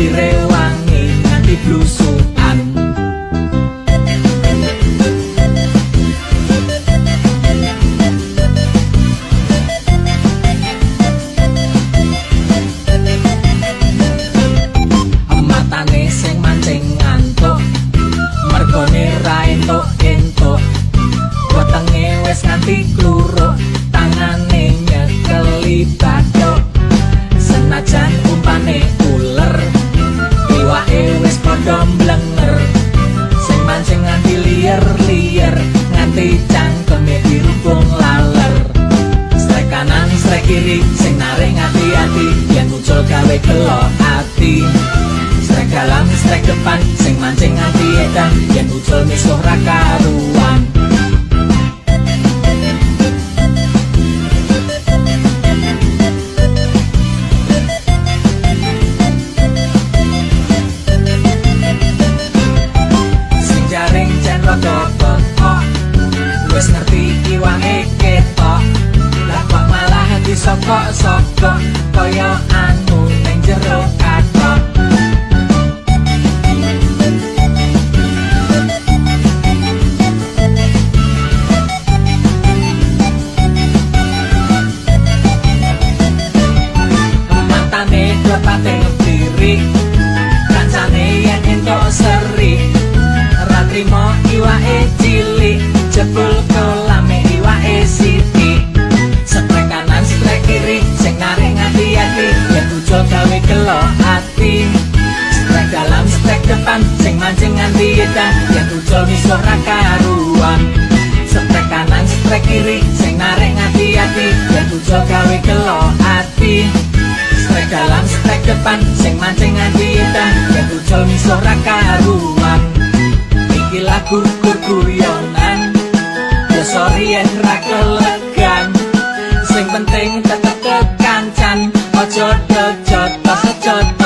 y ati strek dalam strek depan sing mancing nganti edan yen muncul misuh ra karuan. Sing jaring malah disokok-sokok ora karuan Setrek kanan, setrek kiri, sing narik ngati-ati Dan ujo gawe kelo ati. Setrek dalam, setrek depan, sing mancing ngati-hitan Dan ujo miso ora karuan Ikilah gugur guyonan Ya sorry ya kelegan. Sing penting tetep kekancan Ojo dojo, tos ojo dojo